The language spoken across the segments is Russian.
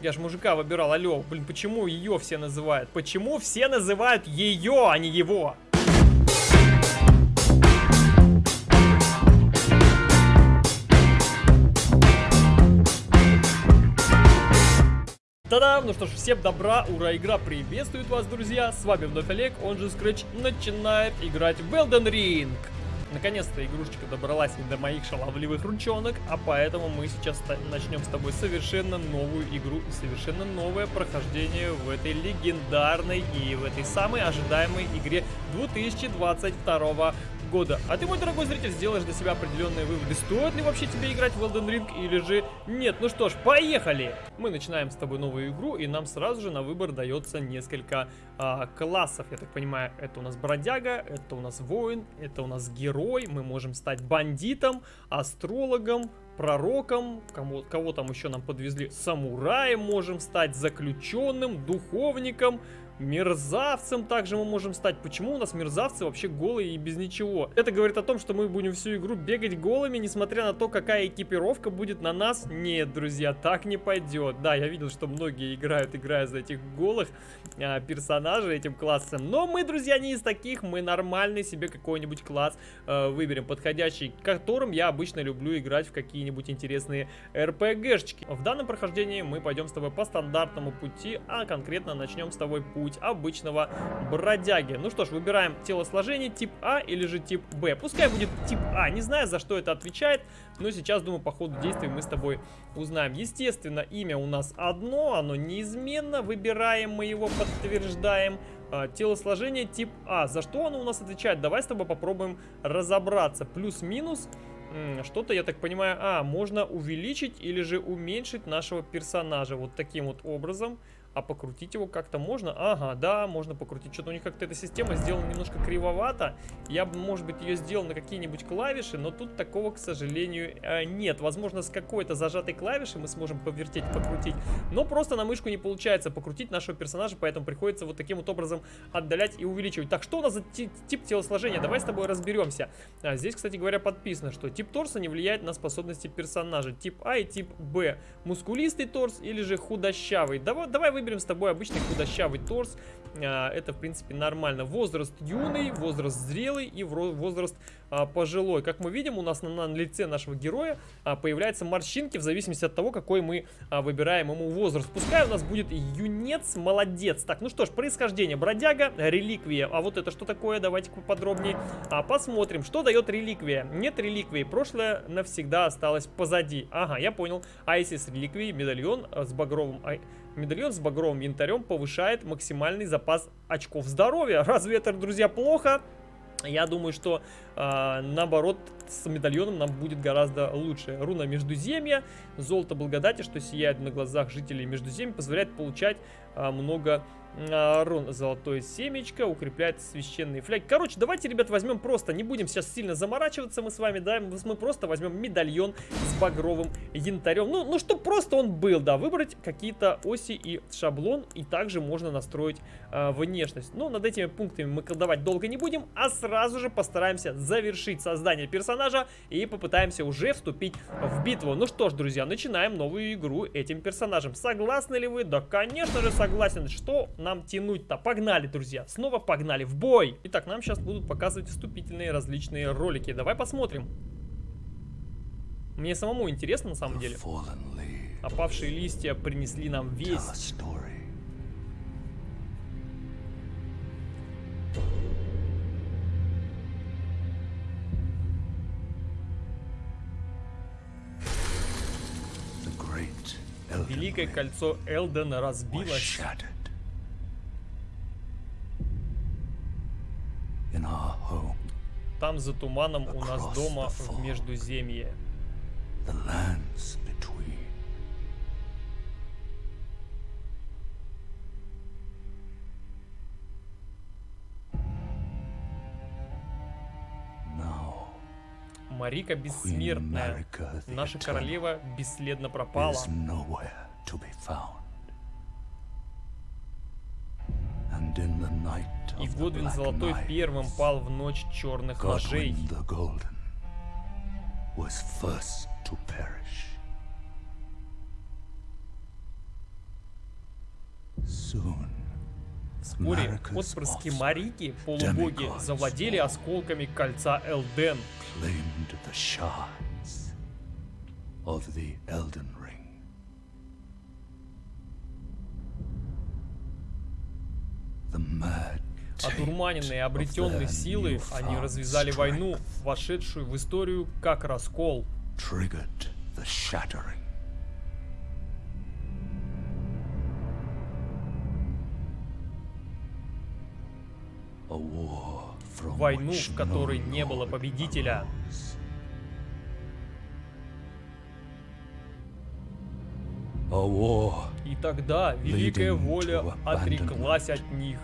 Я же мужика выбирал, алло. Блин, почему ее все называют? Почему все называют ее, а не его? Та-дам! Ну что ж, всем добра, ура, игра приветствует вас, друзья! С вами вновь Олег, он же Scratch, начинает играть в Elden Ring! Наконец-то игрушечка добралась до моих шаловливых ручонок, а поэтому мы сейчас начнем с тобой совершенно новую игру и совершенно новое прохождение в этой легендарной и в этой самой ожидаемой игре 2022 года. А ты, мой дорогой зритель, сделаешь для себя определенные выводы. Стоит ли вообще тебе играть в Elden Ring или же нет? Ну что ж, поехали! Мы начинаем с тобой новую игру, и нам сразу же на выбор дается несколько а, классов. Я так понимаю, это у нас бродяга, это у нас воин, это у нас герой. Мы можем стать бандитом, астрологом, пророком, кому, кого там еще нам подвезли, самураем можем стать, заключенным, духовником, Мерзавцем также мы можем стать. Почему у нас мерзавцы вообще голые и без ничего? Это говорит о том, что мы будем всю игру бегать голыми, несмотря на то, какая экипировка будет на нас. Нет, друзья, так не пойдет. Да, я видел, что многие играют, играя за этих голых а, персонажей этим классом. Но мы, друзья, не из таких. Мы нормальный себе какой-нибудь класс а, выберем, подходящий, которым я обычно люблю играть в какие-нибудь интересные РПГшечки. В данном прохождении мы пойдем с тобой по стандартному пути, а конкретно начнем с тобой путь путь обычного бродяги. Ну что ж, выбираем телосложение тип А или же тип Б. Пускай будет тип А, не знаю, за что это отвечает, но сейчас, думаю, по ходу действий мы с тобой узнаем. Естественно, имя у нас одно, оно неизменно, выбираем мы его, подтверждаем. А, телосложение тип А. За что оно у нас отвечает? Давай с тобой попробуем разобраться. Плюс-минус что-то, я так понимаю, а, можно увеличить или же уменьшить нашего персонажа вот таким вот образом. А покрутить его как-то можно? Ага, да, можно покрутить. Что-то у них как-то эта система сделана немножко кривовато. Я бы, может быть, ее сделал на какие-нибудь клавиши, но тут такого, к сожалению, э, нет. Возможно, с какой-то зажатой клавиши мы сможем повертеть, покрутить. Но просто на мышку не получается покрутить нашего персонажа, поэтому приходится вот таким вот образом отдалять и увеличивать. Так, что у нас за тип телосложения? Давай с тобой разберемся. А, здесь, кстати говоря, подписано, что тип торса не влияет на способности персонажа. Тип А и тип Б. Мускулистый торс или же худощавый. Давай, давай выберем с тобой обычный худощавый торс. А, это, в принципе, нормально. Возраст юный, возраст зрелый и возраст а, пожилой. Как мы видим, у нас на, на лице нашего героя а, появляются морщинки в зависимости от того, какой мы выбираем ему возраст. Пускай у нас будет юнец, молодец. Так, ну что ж, происхождение. Бродяга, реликвия. А вот это что такое? Давайте поподробнее посмотрим. Что дает реликвия? Нет реликвии. Прошлое навсегда осталось позади. Ага, я понял. А если с реликвией медальон с багровым... Медальон с багровым янтарем повышает максимальный запас очков здоровья. Разве это, друзья, плохо? Я думаю, что э, наоборот с медальоном нам будет гораздо лучше. Руна Междуземья, золото благодати, что сияет на глазах жителей Междуземья, позволяет получать э, много рун. Золотое семечко укрепляет священные фляги. Короче, давайте, ребят, возьмем просто, не будем сейчас сильно заморачиваться мы с вами, да, мы просто возьмем медальон с багровым янтарем. Ну, ну что просто он был, да, выбрать какие-то оси и шаблон, и также можно настроить э, внешность. Но над этими пунктами мы колдовать долго не будем, а сразу же постараемся завершить создание персонажа и попытаемся уже вступить в битву. Ну что ж, друзья, начинаем новую игру этим персонажем. Согласны ли вы? Да, конечно же, согласен. Что нам тянуть-то? Погнали, друзья. Снова погнали в бой. Итак, нам сейчас будут показывать вступительные различные ролики. Давай посмотрим. Мне самому интересно, на самом деле. Опавшие листья принесли нам весть. Великое кольцо Элдена разбилось. Там за туманом у нас дома в Междуземье. Марика бессмертная. Наша королева бесследно пропала. И Годвин Золотой первым пал в ночь черных ложей. Вскоре отпрыски Марики, полубоги, завладели осколками кольца Элден. Одурманенные обретенные силы, они развязали войну, вошедшую в историю как раскол. Войну, в которой не было победителя. И тогда Великая Воля отреклась от них.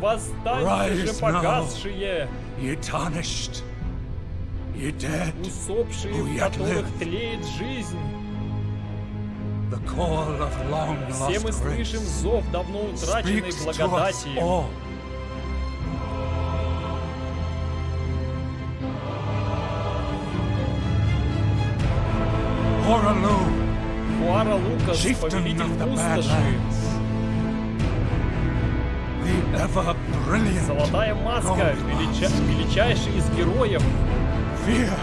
Восстаньте же погасшие! Усопшие, в которых тлеет жизнь. Все мы слышим зов давно утраченной благодати. Хуара Лукас, повелитель пустоши. Золотая маска, велича... величайший из героев. Фия,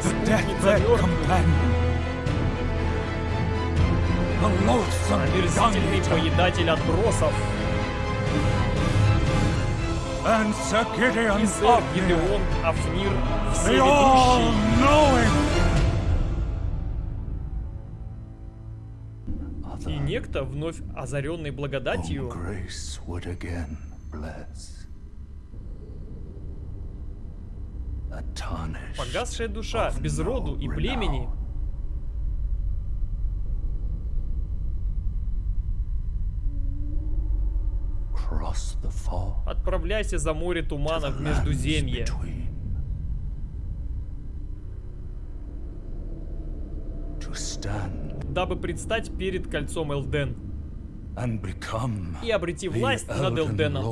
спутница мертвых. Омерзительный поедатель отбросов. И сэр Гидеон Афнир Всеведущий. Некто, вновь озаренный благодатью, Погасшая душа, без роду и племени. Отправляйся за море туманов в Междуземье. Дабы предстать перед кольцом Элден. И обрети власть над Элденом.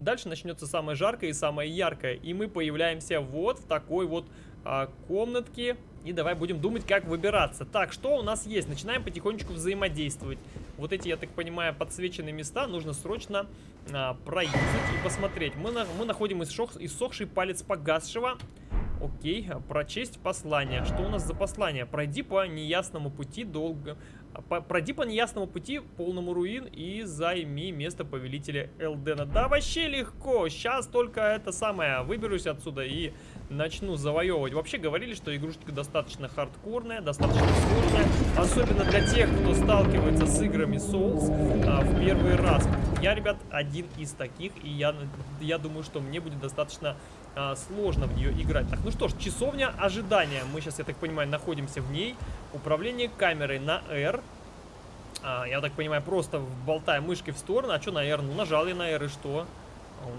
Дальше начнется самое жаркое и самое яркое. И мы появляемся вот в такой вот а, комнатке. И давай будем думать, как выбираться. Так, что у нас есть? Начинаем потихонечку взаимодействовать. Вот эти, я так понимаю, подсвеченные места нужно срочно а, проюзать и посмотреть. Мы, на, мы находим иссох, иссохший палец погасшего. Окей, прочесть послание. Что у нас за послание? Пройди по неясному пути долго... Пройди по неясному пути, полному руин, и займи место повелителя Элдена. Да, вообще легко. Сейчас только это самое, выберусь отсюда и начну завоевывать. Вообще говорили, что игрушечка достаточно хардкорная, достаточно сложная. Особенно для тех, кто сталкивается с играми Souls а, в первый раз. Я, ребят, один из таких, и я, я думаю, что мне будет достаточно а, сложно в нее играть. Так, ну что ж, часовня ожидания. Мы сейчас, я так понимаю, находимся в ней. Управление камерой на R. А, я так понимаю, просто болтая мышкой в сторону. А что на R? Ну, нажал я на R, и что?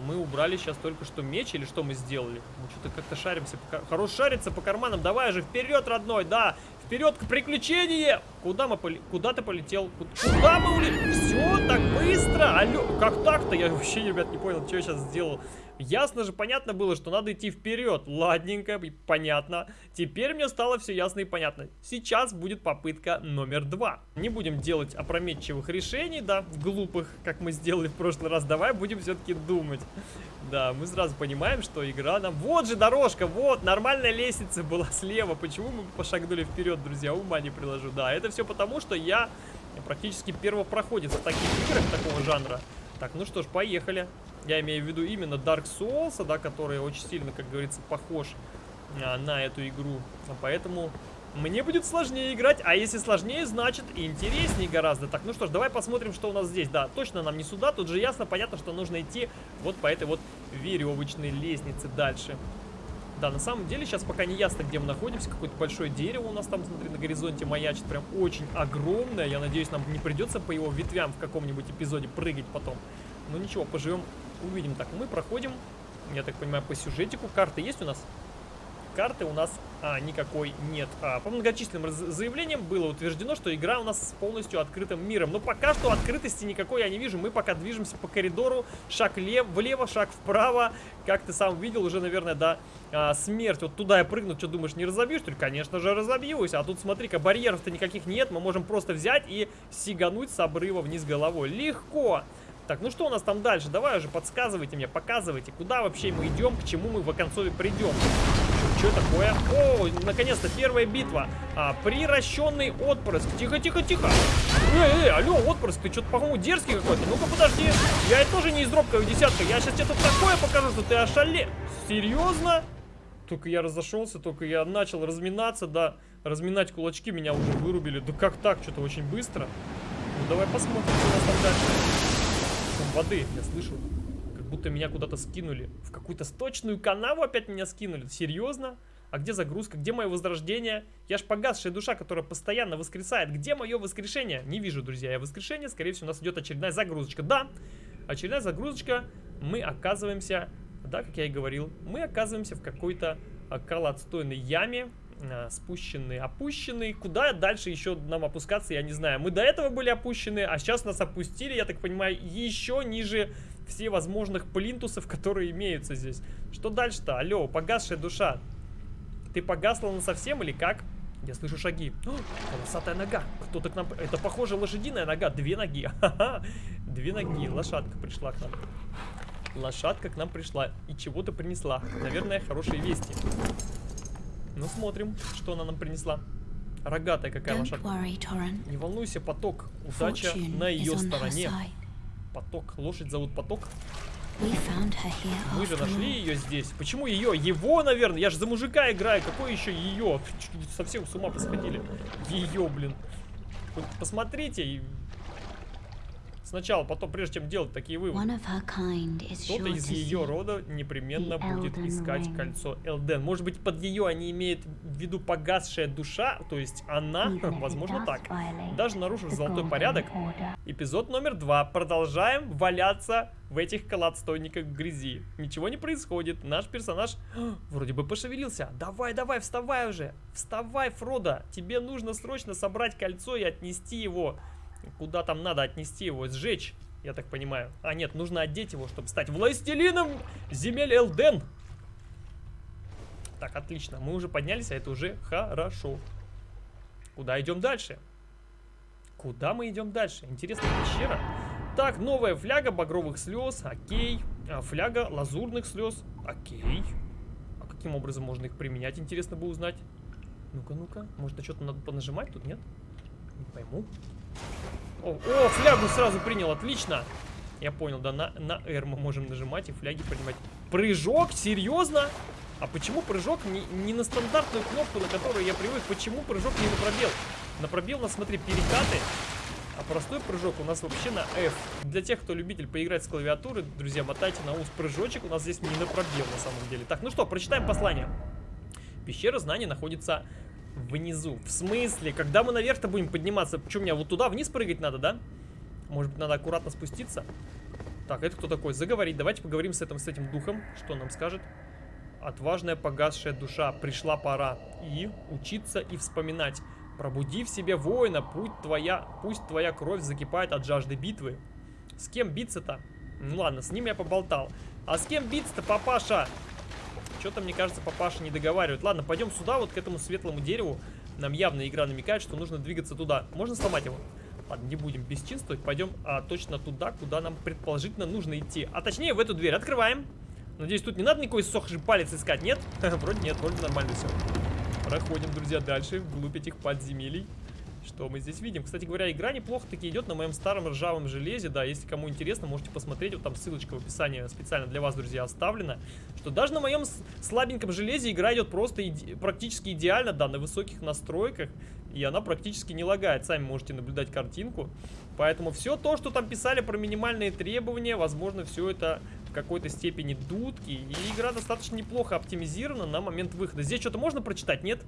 Мы убрали сейчас только что меч, или что мы сделали? Мы что-то как-то шаримся. Хорош шариться по карманам. Давай же, вперед, родной, да! Вперед к приключению! Куда мы поли... Куда ты полетел? Куда мы улетели? Все так быстро? Алло, как так-то? Я вообще, ребят, не понял, что я сейчас сделал. Ясно же, понятно было, что надо идти вперед. Ладненько, понятно. Теперь мне стало все ясно и понятно. Сейчас будет попытка номер два. Не будем делать опрометчивых решений, да, глупых, как мы сделали в прошлый раз. Давай будем все-таки думать. Да, мы сразу понимаем, что игра нам... Вот же дорожка, вот, нормальная лестница была слева. Почему мы пошагнули вперед, друзья? Ума не приложу. Да, это все потому, что я практически первопроходец в таких играх такого жанра. Так, ну что ж, поехали. Я имею в виду именно Dark Souls, да, который очень сильно, как говорится, похож а, на эту игру. Поэтому мне будет сложнее играть, а если сложнее, значит интереснее гораздо. Так, ну что ж, давай посмотрим, что у нас здесь. Да, точно нам не сюда, тут же ясно, понятно, что нужно идти вот по этой вот веревочной лестнице дальше. Да, на самом деле сейчас пока не ясно, где мы находимся. Какое-то большое дерево у нас там, смотри, на горизонте маячит. Прям очень огромное. Я надеюсь, нам не придется по его ветвям в каком-нибудь эпизоде прыгать потом. Ну ничего, поживем увидим. Так, мы проходим, я так понимаю, по сюжетику. Карта есть у нас? карты у нас а, никакой нет. А, по многочисленным заявлениям было утверждено, что игра у нас с полностью открытым миром. Но пока что открытости никакой я не вижу. Мы пока движемся по коридору, шаг лев, влево, шаг вправо. Как ты сам видел, уже, наверное, до а, смерти. Вот туда я прыгну, что думаешь, не разобьюсь? Ты, конечно же, разобьюсь. А тут, смотри-ка, барьеров-то никаких нет. Мы можем просто взять и сигануть с обрыва вниз головой. Легко! Так, ну что у нас там дальше? Давай уже подсказывайте мне, показывайте, куда вообще мы идем, к чему мы в оконцове придем. Что такое? О, наконец-то первая битва. А, приращенный отпрыск. Тихо, тихо, тихо. Эй, эй, алло, отпрыск, ты что-то, по-моему, дерзкий какой-то. Ну-ка, подожди. Я это тоже не из дробковой десятка. Я сейчас тебе тут такое покажу, что ты ошале. Серьезно? Только я разошелся, только я начал разминаться, да. Разминать кулачки меня уже вырубили. Да как так? Что-то очень быстро. Ну, давай посмотрим, что у нас там дальше воды, я слышу. Как будто меня куда-то скинули. В какую-то сточную канаву опять меня скинули. Серьезно? А где загрузка? Где мое возрождение? Я ж погасшая душа, которая постоянно воскресает. Где мое воскрешение? Не вижу, друзья, я воскрешение. Скорее всего, у нас идет очередная загрузочка. Да, очередная загрузочка. Мы оказываемся, да, как я и говорил, мы оказываемся в какой-то колодстойной яме. А, спущенный, опущенный. Куда дальше еще нам опускаться, я не знаю. Мы до этого были опущены, а сейчас нас опустили, я так понимаю, еще ниже все возможных плинтусов, которые имеются здесь. Что дальше-то? Алло, погасшая душа. Ты погасла на совсем или как? Я слышу шаги. О, волосатая нога. Кто-то к нам... Это, похоже, лошадиная нога. Две ноги. Две ноги. Лошадка пришла к нам. Лошадка к нам пришла. И чего-то принесла. Наверное, хорошие вести. Ну, смотрим, что она нам принесла. Рогатая какая лошадка. Не волнуйся, поток. Удача на ее стороне. Поток. Лошадь зовут Поток. Мы же нашли ее здесь. Почему ее? Его, наверное. Я же за мужика играю. Какой еще ее? Совсем с ума посходили. Ее, блин. Посмотрите. Сначала, потом, прежде чем делать такие выводы. Кто-то из ее рода непременно будет искать кольцо Элден. Может быть, под ее они имеют в виду погасшая душа, то есть она, возможно, так. Даже нарушив золотой порядок. Эпизод номер два. Продолжаем валяться в этих колодстойниках грязи. Ничего не происходит. Наш персонаж вроде бы пошевелился. Давай, давай, вставай уже. Вставай, Фродо. Тебе нужно срочно собрать кольцо и отнести его Куда там надо отнести его? Сжечь, я так понимаю. А, нет, нужно одеть его, чтобы стать властелином земель Элден. Так, отлично. Мы уже поднялись, а это уже хорошо. Куда идем дальше? Куда мы идем дальше? Интересная пещера. Так, новая фляга багровых слез. Окей. А, фляга лазурных слез. Окей. А каким образом можно их применять, интересно бы узнать. Ну-ка, ну-ка. Может, на что-то надо понажимать тут, нет? Не пойму. О, о, флягу сразу принял, отлично. Я понял, да, на, на R мы можем нажимать и фляги принимать. Прыжок? Серьезно? А почему прыжок не, не на стандартную кнопку, на которую я привык? Почему прыжок не на пробел? На пробел у нас, смотри, перекаты. А простой прыжок у нас вообще на F. Для тех, кто любитель поиграть с клавиатуры, друзья, мотайте на ус прыжочек. У нас здесь не на пробел на самом деле. Так, ну что, прочитаем послание. Пещера знаний находится Внизу. В смысле? Когда мы наверх-то будем подниматься? Почему мне вот туда вниз прыгать надо, да? Может быть, надо аккуратно спуститься? Так, это кто такой? Заговорить. Давайте поговорим с этим, с этим духом. Что он нам скажет? Отважная погасшая душа. Пришла пора. И учиться и вспоминать. Пробуди в себе воина. Путь твоя, пусть твоя кровь закипает от жажды битвы. С кем биться-то? Ну ладно, с ним я поболтал. А с кем биться-то, папаша? Что-то, мне кажется, папаша не договаривает. Ладно, пойдем сюда, вот к этому светлому дереву. Нам явно игра намекает, что нужно двигаться туда. Можно сломать его? Ладно, не будем бесчинствовать. Пойдем а, точно туда, куда нам предположительно нужно идти. А точнее, в эту дверь. Открываем. Надеюсь, тут не надо никакой сохший палец искать, нет? Вроде нет, вроде нормально все. Проходим, друзья, дальше, вглубь этих подземелий. Что мы здесь видим? Кстати говоря, игра неплохо таки идет на моем старом ржавом железе. Да, если кому интересно, можете посмотреть. Вот там ссылочка в описании специально для вас, друзья, оставлена. Что даже на моем слабеньком железе игра идет просто иде практически идеально, да, на высоких настройках. И она практически не лагает. Сами можете наблюдать картинку. Поэтому все то, что там писали про минимальные требования, возможно, все это в какой-то степени дудки. И игра достаточно неплохо оптимизирована на момент выхода. Здесь что-то можно прочитать, нет? Нет.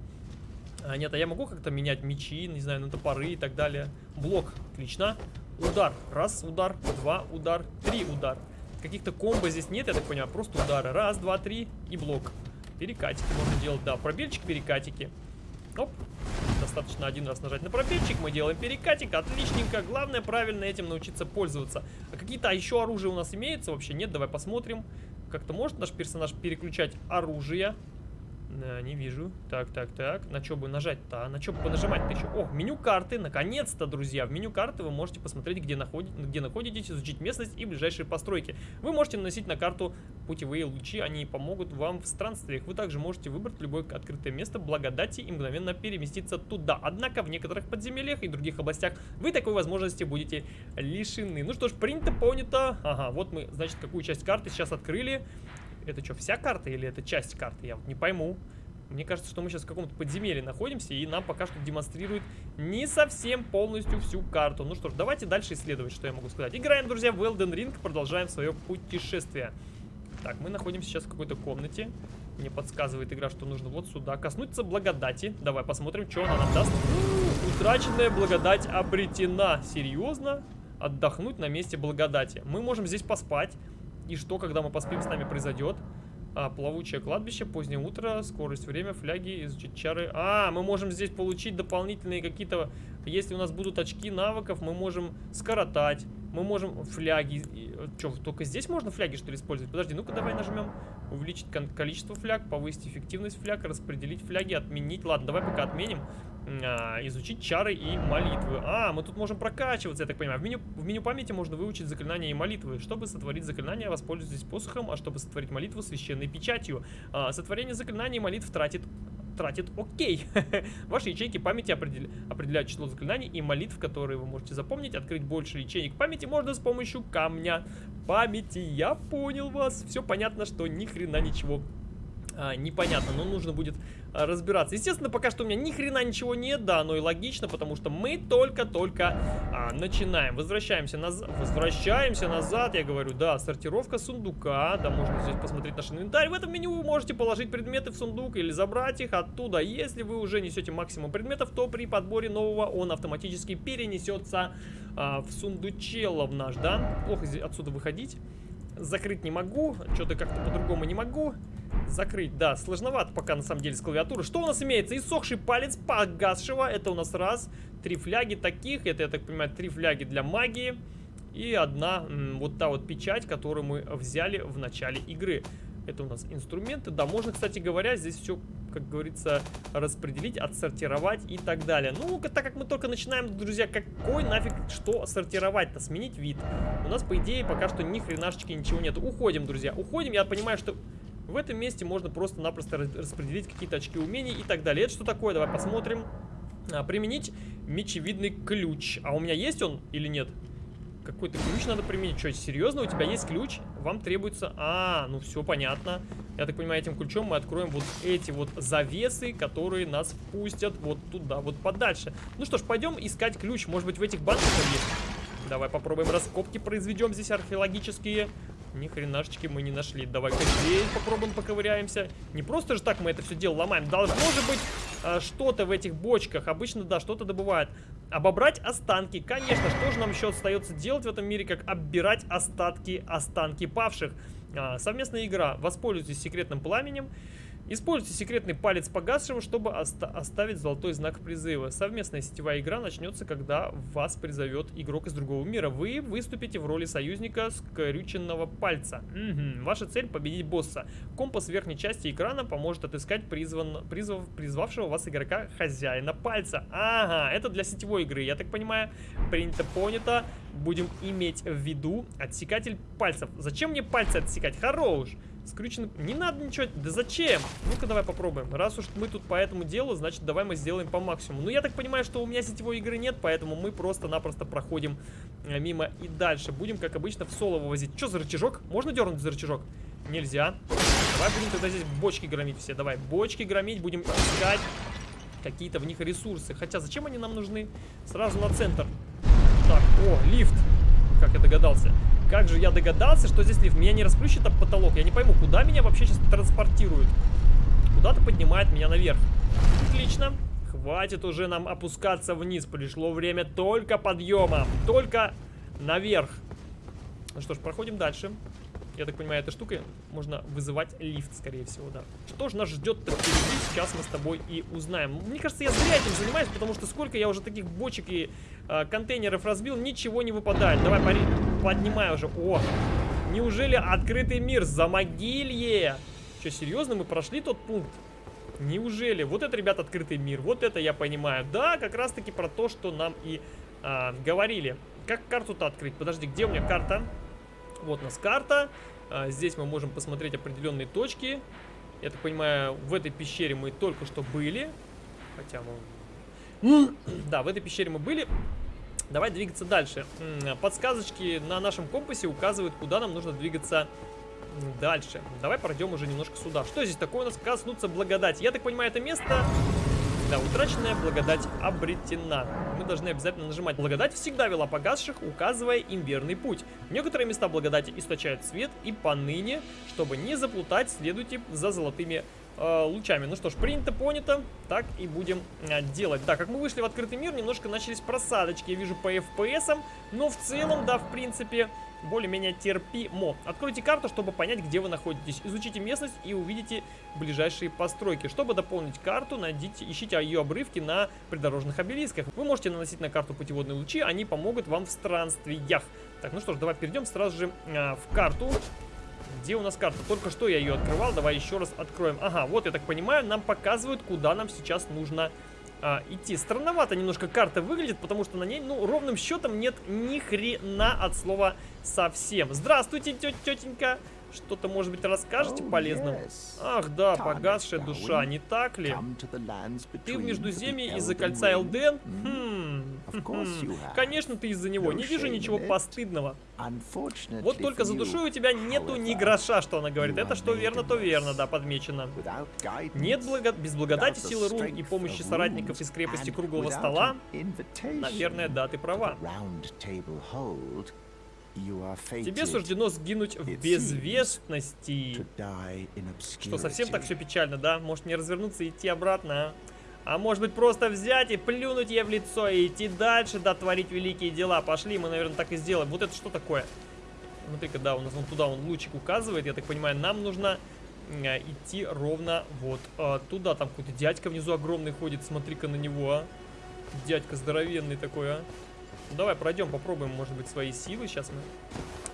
А, нет, а я могу как-то менять мечи, не знаю, на топоры и так далее. Блок, отлично. Удар. Раз, удар. Два, удар. Три, удар. Каких-то комбо здесь нет, я так понимаю. Просто удары. Раз, два, три и блок. Перекатики можно делать, да, пробельчик, перекатики. Оп, достаточно один раз нажать на пробельчик, мы делаем перекатик, отличненько. Главное правильно этим научиться пользоваться. А какие-то еще оружия у нас имеются вообще? Нет, давай посмотрим. Как-то может наш персонаж переключать оружие? Да, не вижу. Так, так, так. На что бы нажать-то? А? На что бы понажимать-то еще? О, меню карты. Наконец-то, друзья. В меню карты вы можете посмотреть, где, находи... где находитесь, изучить местность и ближайшие постройки. Вы можете наносить на карту путевые лучи. Они помогут вам в странствиях. Вы также можете выбрать любое открытое место благодати и мгновенно переместиться туда. Однако в некоторых подземельях и других областях вы такой возможности будете лишены. Ну что ж, принято, понято. Ага, вот мы, значит, какую часть карты сейчас открыли. Это что, вся карта или это часть карты? Я вот не пойму. Мне кажется, что мы сейчас в каком-то подземелье находимся, и нам пока что демонстрирует не совсем полностью всю карту. Ну что ж, давайте дальше исследовать, что я могу сказать. Играем, друзья, в Elden Ring, продолжаем свое путешествие. Так, мы находимся сейчас в какой-то комнате. Мне подсказывает игра, что нужно вот сюда коснуться благодати. Давай посмотрим, что она нам даст. Утраченная благодать обретена. Серьезно? Отдохнуть на месте благодати. Мы можем здесь поспать. И что, когда мы поспим, с нами произойдет? А, плавучее кладбище, позднее утро, скорость, время, фляги, изучить чары. А, мы можем здесь получить дополнительные какие-то... Если у нас будут очки навыков, мы можем скоротать. Мы можем фляги... Что, только здесь можно фляги, что ли, использовать? Подожди, ну-ка давай нажмем. Увеличить количество фляг, повысить эффективность фляг, распределить фляги, отменить. Ладно, давай пока отменим. А, изучить чары и молитвы. А, мы тут можем прокачиваться, я так понимаю. В меню, в меню памяти можно выучить заклинания и молитвы. Чтобы сотворить заклинание, воспользуйтесь посохом, а чтобы сотворить молитву, священной печатью. А, сотворение заклинаний и молитв тратит тратит окей. Ваши ячейки памяти определя... определяют число заклинаний и молитв, которые вы можете запомнить. Открыть больше ячеек памяти можно с помощью камня памяти. Я понял вас. Все понятно, что ни хрена ничего а, непонятно, но нужно будет а, разбираться. Естественно, пока что у меня ни хрена ничего нет, да, но и логично, потому что мы только-только а, начинаем. Возвращаемся назад, возвращаемся назад, я говорю, да, сортировка сундука, да, можно здесь посмотреть наш инвентарь. В этом меню вы можете положить предметы в сундук или забрать их оттуда. Если вы уже несете максимум предметов, то при подборе нового он автоматически перенесется а, в сундучелов наш, да. Плохо отсюда выходить. Закрыть не могу, что-то как-то по-другому не могу. Закрыть, да, сложновато пока на самом деле с клавиатуры. Что у нас имеется? Иссохший палец погасшего. Это у нас раз. Три фляги таких. Это, я так понимаю, три фляги для магии. И одна вот та вот печать, которую мы взяли в начале игры. Это у нас инструменты. Да, можно, кстати говоря, здесь все, как говорится, распределить, отсортировать и так далее. Ну, так как мы только начинаем, друзья, какой нафиг что сортировать-то? Сменить вид. У нас, по идее, пока что ни хренашечки ничего нет. Уходим, друзья, уходим. Я понимаю, что в этом месте можно просто-напросто распределить какие-то очки умений и так далее. Это что такое? Давай посмотрим. А, применить мечевидный ключ. А у меня есть он или нет? Какой-то ключ надо применить. Что, серьезно? У тебя есть ключ? Вам требуется... А, ну все понятно. Я так понимаю, этим ключом мы откроем вот эти вот завесы, которые нас впустят вот туда, вот подальше. Ну что ж, пойдем искать ключ. Может быть, в этих банках есть? Давай попробуем раскопки произведем здесь археологические. Ни хренашечки мы не нашли. Давай-ка здесь попробуем поковыряемся. Не просто же так мы это все дело ломаем. Должно же быть что-то в этих бочках. Обычно, да, что-то добывают. Обобрать останки. Конечно, что же нам еще остается делать в этом мире, как оббирать остатки, останки павших. А, совместная игра. Воспользуйтесь секретным пламенем. Используйте секретный палец погасшего, чтобы оста оставить золотой знак призыва. Совместная сетевая игра начнется, когда вас призовет игрок из другого мира. Вы выступите в роли союзника скрюченного пальца. Угу. Ваша цель победить босса. Компас в верхней части экрана поможет отыскать призван, призвав, призвавшего вас игрока хозяина пальца. Ага, это для сетевой игры, я так понимаю. Принято, понято. Будем иметь в виду отсекатель пальцев. Зачем мне пальцы отсекать? Хорош. Скрюченный... Не надо ничего... Да зачем? Ну-ка давай попробуем. Раз уж мы тут по этому делу, значит давай мы сделаем по максимуму. Ну я так понимаю, что у меня сетевой игры нет, поэтому мы просто-напросто проходим э, мимо и дальше. Будем, как обычно, в соло вывозить. Что за рычажок? Можно дернуть за рычажок? Нельзя. Давай будем тогда здесь бочки громить все. Давай, бочки громить, будем искать какие-то в них ресурсы. Хотя зачем они нам нужны? Сразу на центр. Так, о, лифт. Как я догадался. Как же я догадался, что здесь лифт? Меня не расплющит об потолок. Я не пойму, куда меня вообще сейчас транспортируют? Куда-то поднимает меня наверх. Отлично. Хватит уже нам опускаться вниз. Пришло время только подъема. Только наверх. Ну что ж, проходим дальше. Я так понимаю, этой штукой можно вызывать лифт, скорее всего, да. Что же нас ждет впереди, сейчас мы с тобой и узнаем. Мне кажется, я зря этим занимаюсь, потому что сколько я уже таких бочек и э, контейнеров разбил, ничего не выпадает. Давай, пари, поднимай уже. О, неужели открытый мир за могилье? Что, серьезно, мы прошли тот пункт? Неужели? Вот это, ребят, открытый мир. Вот это я понимаю. Да, как раз-таки про то, что нам и а, говорили. Как карту-то открыть? Подожди, где у меня карта? Вот у нас карта. А, здесь мы можем посмотреть определенные точки. Я так понимаю, в этой пещере мы только что были. Хотя мы... Да, в этой пещере мы были. Давай двигаться дальше. Подсказочки на нашем компасе указывают, куда нам нужно двигаться дальше. Давай пройдем уже немножко сюда. Что здесь такое у нас? Коснуться благодати. Я так понимаю, это место да, утраченная благодать обретена. Мы должны обязательно нажимать. Благодать всегда вела погасших, указывая им верный путь. Некоторые места благодати источают свет, и поныне, чтобы не заплутать, следуйте за золотыми э, лучами. Ну что ж, принято, понято, так и будем э, делать. Да, как мы вышли в открытый мир, немножко начались просадочки, я вижу по FPS, но в целом, да, в принципе, более-менее терпимо. Откройте карту, чтобы понять, где вы находитесь. Изучите местность и увидите ближайшие постройки. Чтобы дополнить карту, найдите, ищите ее обрывки на придорожных обелисках. Вы можете наносить на карту путеводные лучи, они помогут вам в странствиях. Так, ну что ж, давай перейдем сразу же э, в карту. Где у нас карта? Только что я ее открывал, давай еще раз откроем. Ага, вот, я так понимаю, нам показывают, куда нам сейчас нужно а, идти. Странновато немножко карта выглядит, потому что на ней, ну, ровным счетом нет ни хрена от слова совсем. Здравствуйте, тетенька. Что-то, может быть, расскажете oh, полезным? Ах, да, погасшая душа, не так ли? Ты в Междуземье из-за кольца Элден? Хм. Конечно, ты из-за него. Не вижу ничего постыдного. Вот только за душой у тебя нету ни гроша, что она говорит. Это что верно, то верно, да, подмечено. Нет благо... без благодати силы рун и помощи соратников из крепости круглого стола? Наверное, да, ты права. Тебе суждено сгинуть в безвестности. Что, совсем так все печально, да? Может не развернуться и идти обратно, а? А может быть просто взять и плюнуть ей в лицо и идти дальше, да, творить великие дела. Пошли, мы, наверное, так и сделаем. Вот это что такое? Смотри-ка, да, у нас вон туда он лучик указывает. Я так понимаю, нам нужно э, идти ровно вот э, туда. Там какой-то дядька внизу огромный ходит. Смотри-ка на него, а. Дядька здоровенный такой, а. Ну, давай пройдем, попробуем, может быть, свои силы. Сейчас мы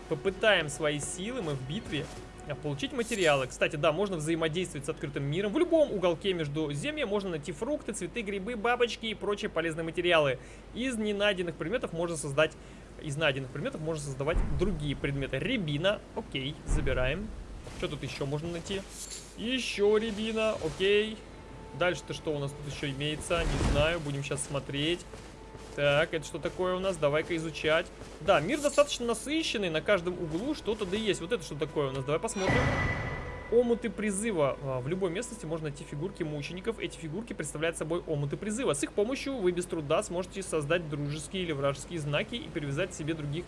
попытаем свои силы, мы в битве. А, получить материалы. Кстати, да, можно взаимодействовать с открытым миром. В любом уголке между землей можно найти фрукты, цветы, грибы, бабочки и прочие полезные материалы. Из ненайденных предметов можно создать... Из найденных предметов можно создавать другие предметы. Рябина, окей, забираем. Что тут еще можно найти? Еще рябина, окей. Дальше-то что у нас тут еще имеется? Не знаю, будем сейчас смотреть. Так, это что такое у нас? Давай-ка изучать. Да, мир достаточно насыщенный, на каждом углу что-то да есть. Вот это что такое у нас? Давай посмотрим. Омуты призыва. А, в любой местности можно найти фигурки мучеников. Эти фигурки представляют собой омуты призыва. С их помощью вы без труда сможете создать дружеские или вражеские знаки и привязать себе других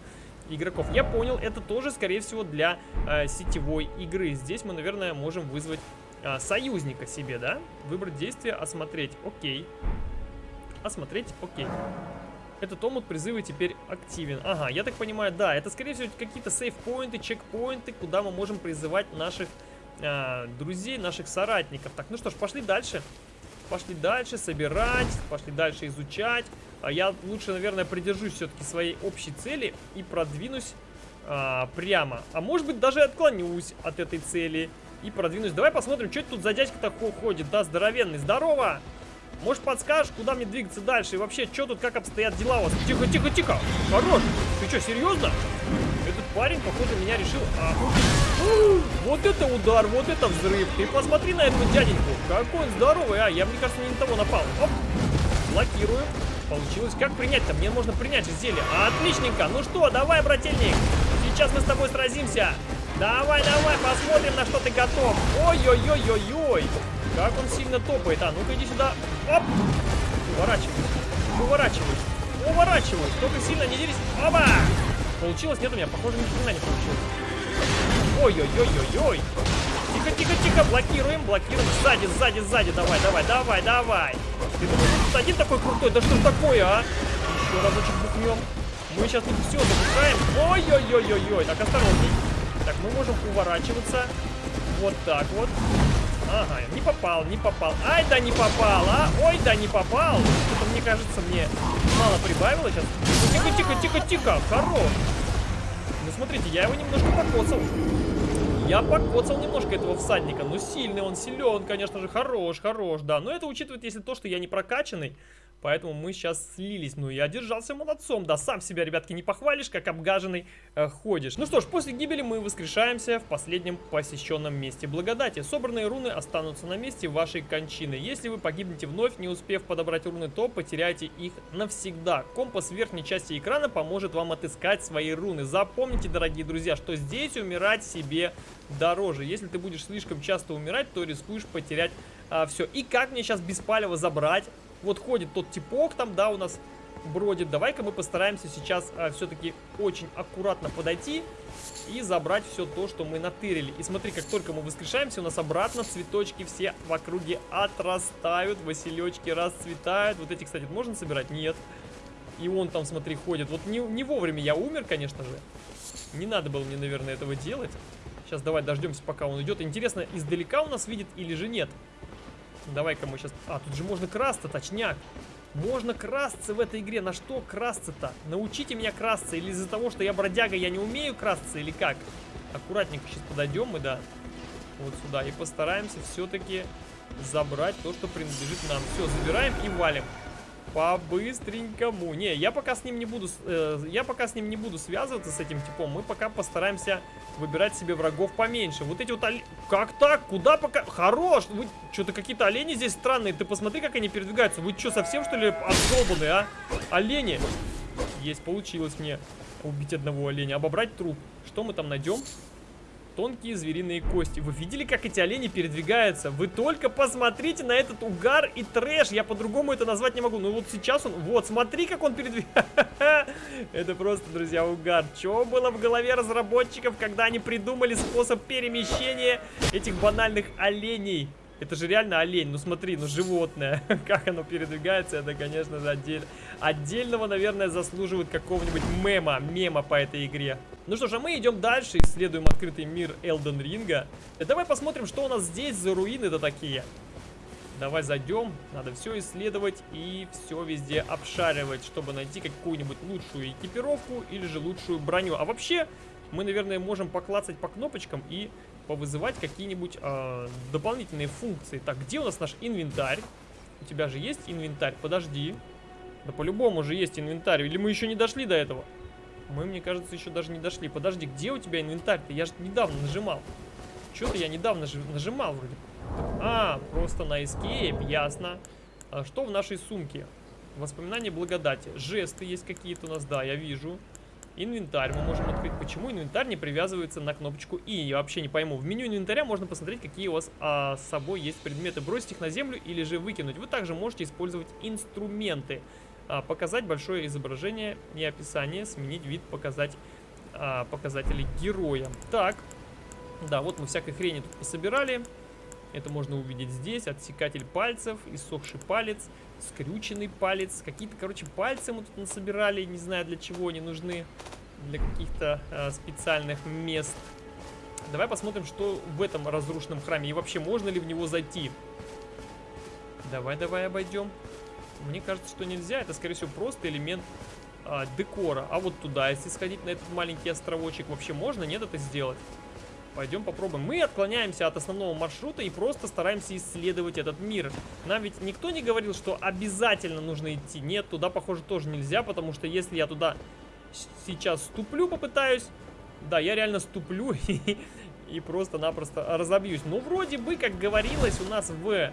игроков. Я понял, это тоже, скорее всего, для э, сетевой игры. Здесь мы, наверное, можем вызвать э, союзника себе, да? Выбрать действие, осмотреть. Окей. Осмотреть, окей. Этот омут призыва теперь активен. Ага, я так понимаю, да, это скорее всего какие-то сейф-поинты, чекпоинты, куда мы можем призывать наших э, друзей, наших соратников. Так, ну что ж, пошли дальше. Пошли дальше собирать, пошли дальше изучать. А я лучше, наверное, придержусь все-таки своей общей цели и продвинусь а, прямо. А может быть, даже отклонюсь от этой цели и продвинусь. Давай посмотрим, что это тут за дядька такой ходит. Да, здоровенный. Здорово! Может подскажешь, куда мне двигаться дальше? И вообще, что тут, как обстоят дела у вас? Тихо, тихо, тихо. Хорош. Ты что, серьезно? Этот парень, походу, меня решил... А... Вот это удар, вот это взрыв. Ты посмотри на этого дяденьку. Какой он здоровый, а. Я, мне кажется, не на того напал. Оп. Блокирую. Получилось. Как принять-то? Мне можно принять зелье. Отличненько. Ну что, давай, брательник. Сейчас мы с тобой сразимся. Давай, давай, посмотрим, на что ты готов. Ой-ой-ой-ой-ой. Как он сильно топает. А, ну-ка иди сюда. Оп! Уворачиваюсь. Уворачиваюсь. Уворачиваюсь. Только сильно не дерись. Оба! Получилось? Нет у меня. Похоже, ни хрена не получилось. Ой-ой-ой-ой-ой. Тихо-тихо-тихо. Блокируем, блокируем. Сзади, сзади, сзади. Давай, давай, давай, давай. Ты думаешь, тут один такой крутой? Да что такое, а? Еще разочек бухнем. Мы сейчас тут все забухаем. Ой-ой-ой-ой-ой. Так, осторожней. Так, мы можем уворачиваться. Вот так вот. Ага, не попал, не попал. Ай, да не попал, а? Ой, да не попал. Что-то, мне кажется, мне мало прибавило сейчас. Тихо, тихо, тихо, тихо. Хорош. Ну, смотрите, я его немножко покоцал. Я покоцал немножко этого всадника. Ну, сильный он, силен, конечно же, хорош, хорош, да. Но это учитывает, если то, что я не прокачанный. Поэтому мы сейчас слились. Ну, я держался молодцом. Да, сам себя, ребятки, не похвалишь, как обгаженный э, ходишь. Ну что ж, после гибели мы воскрешаемся в последнем посещенном месте благодати. Собранные руны останутся на месте вашей кончины. Если вы погибнете вновь, не успев подобрать руны, то потеряете их навсегда. Компас в верхней части экрана поможет вам отыскать свои руны. Запомните, дорогие друзья, что здесь умирать себе дороже. Если ты будешь слишком часто умирать, то рискуешь потерять а, все. И как мне сейчас беспалево забрать вот ходит тот типок там, да, у нас бродит. Давай-ка мы постараемся сейчас а, все-таки очень аккуратно подойти и забрать все то, что мы натырили. И смотри, как только мы воскрешаемся, у нас обратно цветочки все в округе отрастают, василечки расцветают. Вот эти, кстати, можно собирать? Нет. И он там, смотри, ходит. Вот не, не вовремя я умер, конечно же. Не надо было мне, наверное, этого делать. Сейчас давай дождемся, пока он идет. Интересно, издалека у нас видит или же нет? Давай-ка мы сейчас... А, тут же можно красться, точняк. Можно красться в этой игре. На что красться-то? Научите меня красться. Или из-за того, что я бродяга, я не умею красться, или как? Аккуратненько сейчас подойдем мы, да. Вот сюда. И постараемся все-таки забрать то, что принадлежит нам. Все, забираем и валим. По-быстренькому. Не, я пока с ним не буду... Э, я пока с ним не буду связываться, с этим типом. Мы пока постараемся выбирать себе врагов поменьше. Вот эти вот олени... Как так? Куда пока... Хорош! Вы что-то какие-то олени здесь странные. Ты посмотри, как они передвигаются. Вы что, совсем, что ли, обдолбанные, а? Олени! Есть, получилось мне убить одного оленя. Обобрать труп. Что мы там найдем? Тонкие звериные кости. Вы видели, как эти олени передвигаются? Вы только посмотрите на этот угар и трэш. Я по-другому это назвать не могу. Ну вот сейчас он... Вот, смотри, как он передвигается. Это просто, друзья, угар. Что было в голове разработчиков, когда они придумали способ перемещения этих банальных оленей? Это же реально олень. Ну смотри, ну животное. как оно передвигается, это, конечно же, отдель... отдельного, наверное, заслуживает какого-нибудь мема, мема по этой игре. Ну что ж, а мы идем дальше, исследуем открытый мир Элден Ринга. И давай посмотрим, что у нас здесь за руины-то такие. Давай зайдем, надо все исследовать и все везде обшаривать, чтобы найти какую-нибудь лучшую экипировку или же лучшую броню. А вообще, мы, наверное, можем поклацать по кнопочкам и повызывать какие-нибудь э, дополнительные функции. Так, где у нас наш инвентарь? У тебя же есть инвентарь? Подожди. Да по-любому же есть инвентарь. Или мы еще не дошли до этого? Мы, мне кажется, еще даже не дошли. Подожди, где у тебя инвентарь-то? Я же недавно нажимал. Что-то я недавно нажимал вроде. А, просто на escape, ясно. А что в нашей сумке? Воспоминания благодати. Жесты есть какие-то у нас, да, я вижу. Инвентарь мы можем открыть. Почему инвентарь не привязывается на кнопочку И? Я вообще не пойму. В меню инвентаря можно посмотреть, какие у вас а, с собой есть предметы. Бросить их на землю или же выкинуть. Вы также можете использовать инструменты. А, показать большое изображение и описание. Сменить вид, показать а, показатели героя. Так. Да, вот мы всякой хрени тут пособирали. Это можно увидеть здесь. Отсекатель пальцев, иссохший палец, скрюченный палец. Какие-то, короче, пальцы мы тут насобирали. Не знаю, для чего они нужны. Для каких-то э, специальных мест. Давай посмотрим, что в этом разрушенном храме. И вообще, можно ли в него зайти. Давай, давай обойдем. Мне кажется, что нельзя. Это, скорее всего, просто элемент э, декора. А вот туда, если сходить на этот маленький островочек, вообще можно, нет, это сделать? Пойдем попробуем. Мы отклоняемся от основного маршрута и просто стараемся исследовать этот мир. Нам ведь никто не говорил, что обязательно нужно идти. Нет, туда, похоже, тоже нельзя, потому что если я туда сейчас ступлю, попытаюсь... Да, я реально ступлю и просто-напросто разобьюсь. Ну, вроде бы, как говорилось у нас в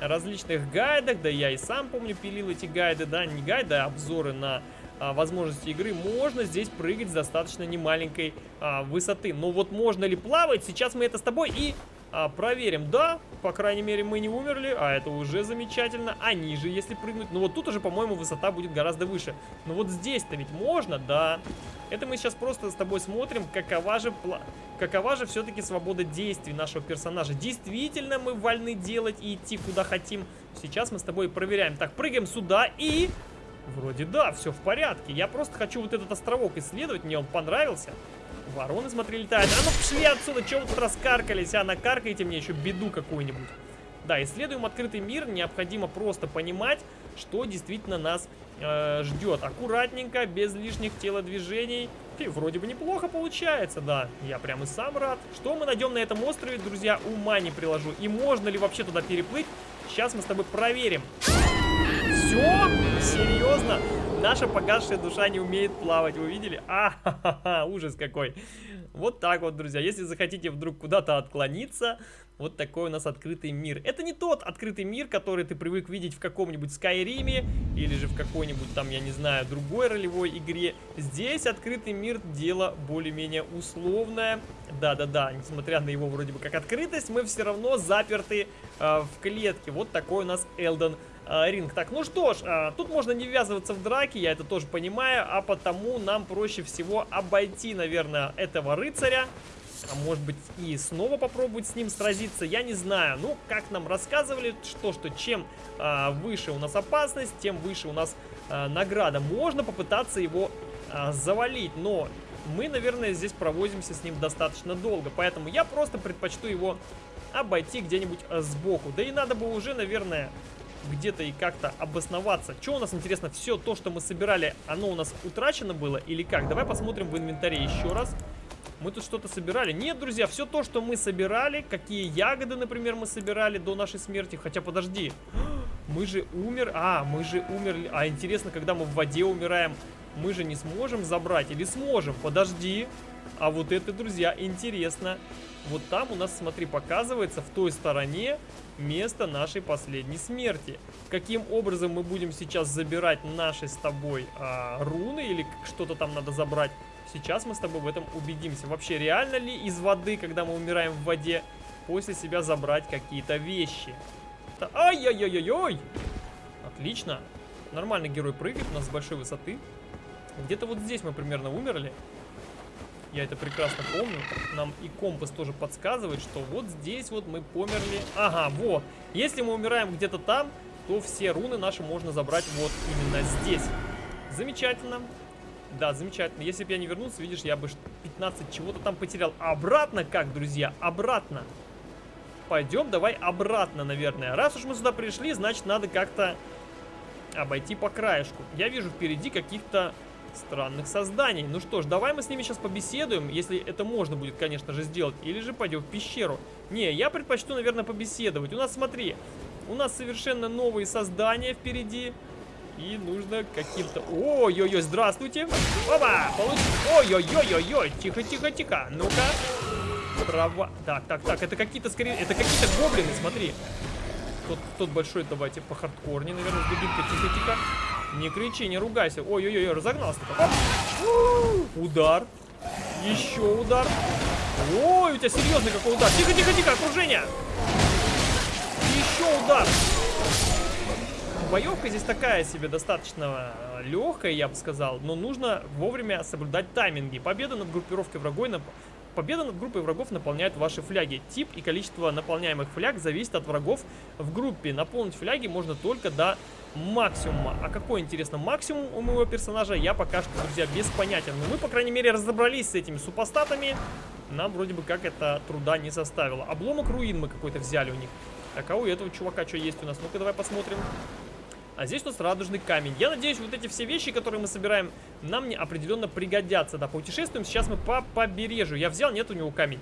различных гайдах, да я и сам помню пилил эти гайды, да, не гайды, а обзоры на а, возможности игры, можно здесь прыгать с достаточно немаленькой а, высоты. Но вот можно ли плавать, сейчас мы это с тобой и а, проверим. Да, по крайней мере мы не умерли, а это уже замечательно. А ниже, если прыгнуть, ну вот тут уже, по-моему, высота будет гораздо выше. Но вот здесь-то ведь можно, да. Это мы сейчас просто с тобой смотрим, какова же, какова же все-таки свобода действий нашего персонажа. Действительно мы вольны делать и идти куда хотим. Сейчас мы с тобой проверяем. Так, прыгаем сюда и... Вроде да, все в порядке. Я просто хочу вот этот островок исследовать, мне он понравился. Вороны, смотри, летают. А ну пошли отсюда, чего вы тут раскаркались, а? Накаркайте мне еще беду какую-нибудь. Да, исследуем открытый мир. Необходимо просто понимать, что действительно нас э, ждет. Аккуратненько, без лишних телодвижений. И вроде бы неплохо получается, да. Я прям и сам рад. Что мы найдем на этом острове, друзья, ума не приложу. И можно ли вообще туда переплыть? Сейчас мы с тобой проверим. Все? Серьезно? Наша погасшая душа не умеет плавать, вы видели? А, ха -ха -ха, ужас какой. Вот так вот, друзья. Если захотите вдруг куда-то отклониться, вот такой у нас открытый мир. Это не тот открытый мир, который ты привык видеть в каком-нибудь Скайриме или же в какой-нибудь там, я не знаю, другой ролевой игре. Здесь открытый мир дело более-менее условное. Да-да-да, несмотря на его вроде бы как открытость, мы все равно заперты э, в клетке. Вот такой у нас Элден э, ринг. Так, ну что ж, э, тут можно не ввязываться в драки, я это тоже понимаю, а потому нам проще всего обойти, наверное, этого рыцаря а может быть и снова попробовать с ним сразиться, я не знаю. Ну, как нам рассказывали, что, что чем а, выше у нас опасность, тем выше у нас а, награда. Можно попытаться его а, завалить, но мы, наверное, здесь провозимся с ним достаточно долго. Поэтому я просто предпочту его обойти где-нибудь сбоку. Да и надо бы уже, наверное, где-то и как-то обосноваться. Что у нас, интересно, все то, что мы собирали, оно у нас утрачено было или как? Давай посмотрим в инвентаре еще раз. Мы тут что-то собирали. Нет, друзья, все то, что мы собирали, какие ягоды, например, мы собирали до нашей смерти. Хотя, подожди, мы же умер... А, мы же умерли... А, интересно, когда мы в воде умираем, мы же не сможем забрать или сможем? Подожди. А вот это, друзья, интересно. Вот там у нас, смотри, показывается в той стороне место нашей последней смерти. Каким образом мы будем сейчас забирать наши с тобой а, руны или что-то там надо забрать? Сейчас мы с тобой в этом убедимся. Вообще, реально ли из воды, когда мы умираем в воде, после себя забрать какие-то вещи? Ай-яй-яй-яй-яй! Отлично. Нормальный герой прыгает у нас с большой высоты. Где-то вот здесь мы примерно умерли. Я это прекрасно помню. Нам и компас тоже подсказывает, что вот здесь вот мы померли. Ага, вот. Если мы умираем где-то там, то все руны наши можно забрать вот именно здесь. Замечательно. Да, замечательно. Если бы я не вернулся, видишь, я бы 15 чего-то там потерял. Обратно как, друзья? Обратно. Пойдем, давай обратно, наверное. Раз уж мы сюда пришли, значит, надо как-то обойти по краешку. Я вижу впереди каких-то странных созданий. Ну что ж, давай мы с ними сейчас побеседуем, если это можно будет, конечно же, сделать. Или же пойдем в пещеру. Не, я предпочту, наверное, побеседовать. У нас, смотри, у нас совершенно новые создания впереди. И нужно каким-то... Ой-ой-ой, здравствуйте. Опа, получи... Ой-ой-ой-ой-ой, тихо-тихо-тихо. Ну-ка. Трава... Так, так, так, это какие-то скорее... Это какие-то гоблины, смотри. Тот, тот большой, давайте по хардкорне, наверное, с дубинкой. Тихо-тихо. Не кричи, не ругайся. Ой-ой-ой, разогнался. Удар. Еще удар. Ой, у тебя серьезный какой удар. Тихо-тихо-тихо, окружение. Еще удар боевка здесь такая себе достаточно э, легкая, я бы сказал, но нужно вовремя соблюдать тайминги. Победа над группировкой врагов, нап... Победа над группой врагов наполняет ваши фляги. Тип и количество наполняемых фляг зависит от врагов в группе. Наполнить фляги можно только до максимума. А какой, интересно, максимум у моего персонажа, я пока что, друзья, без понятия. Но мы, по крайней мере, разобрались с этими супостатами. Нам вроде бы как это труда не составило. Обломок руин мы какой-то взяли у них. Так, а у этого чувака что есть у нас? Ну-ка, давай посмотрим. А здесь у нас радужный камень. Я надеюсь, вот эти все вещи, которые мы собираем, нам не определенно пригодятся. Да, путешествуем. Сейчас мы по побережью. Я взял, нет у него камень.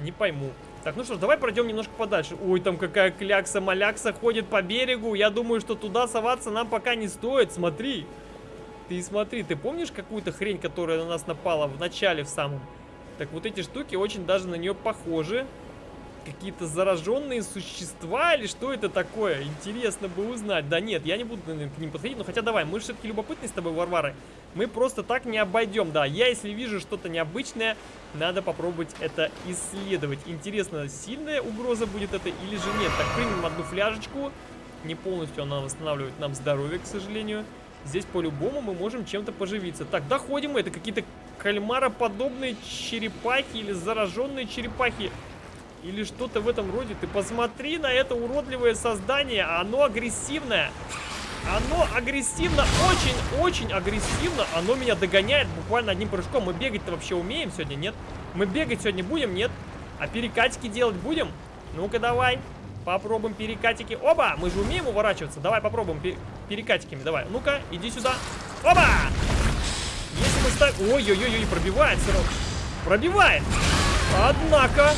Не пойму. Так, ну что ж, давай пройдем немножко подальше. Ой, там какая клякса-малякса ходит по берегу. Я думаю, что туда соваться нам пока не стоит. Смотри. Ты смотри, ты помнишь какую-то хрень, которая на нас напала в начале в самом? Так вот эти штуки очень даже на нее похожи какие-то зараженные существа или что это такое? Интересно бы узнать. Да нет, я не буду наверное, к ним подходить, но хотя давай, мы все-таки любопытны с тобой, Варвары. Мы просто так не обойдем, да. Я, если вижу что-то необычное, надо попробовать это исследовать. Интересно, сильная угроза будет это или же нет? Так, примем одну фляжечку. Не полностью она восстанавливает нам здоровье, к сожалению. Здесь по-любому мы можем чем-то поживиться. Так, доходим мы. Это какие-то кальмароподобные черепахи или зараженные черепахи. Или что-то в этом роде. Ты посмотри на это уродливое создание. Оно агрессивное. Оно агрессивно, очень-очень агрессивно. Оно меня догоняет буквально одним прыжком. Мы бегать-то вообще умеем сегодня, нет? Мы бегать сегодня будем, нет? А перекатики делать будем? Ну-ка давай. Попробуем перекатики. Оба! Мы же умеем уворачиваться. Давай попробуем пер перекатиками. Давай. Ну-ка, иди сюда. Оба! Если мы ставим... Ой-ой-ой, пробивает сырок. Пробивает. Однако...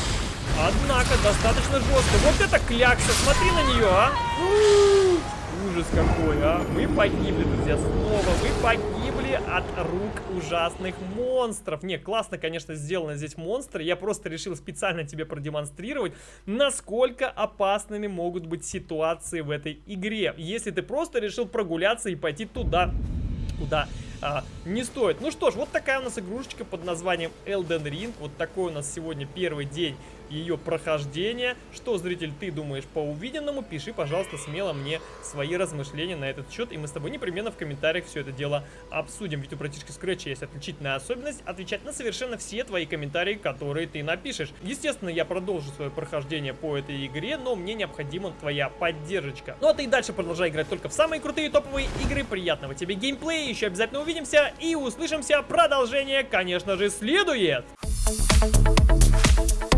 Однако, достаточно жестко. Вот это клякса. Смотри на нее, а. Ужас какой, а. Мы погибли, друзья, снова. Мы погибли от рук ужасных монстров. Не, классно, конечно, сделано здесь монстры. Я просто решил специально тебе продемонстрировать, насколько опасными могут быть ситуации в этой игре. Если ты просто решил прогуляться и пойти туда, куда а, не стоит. Ну что ж, вот такая у нас игрушечка под названием Elden Ring. Вот такой у нас сегодня первый день ее прохождения. Что, зритель, ты думаешь по увиденному? Пиши, пожалуйста, смело мне свои размышления на этот счет, и мы с тобой непременно в комментариях все это дело обсудим. Ведь у братишки Scratch есть отличительная особенность отвечать на совершенно все твои комментарии, которые ты напишешь. Естественно, я продолжу свое прохождение по этой игре, но мне необходима твоя поддержка. Ну а ты и дальше продолжай играть только в самые крутые топовые игры. Приятного тебе геймплея, еще обязательно увидимся и услышимся. Продолжение, конечно же, следует. Thank you.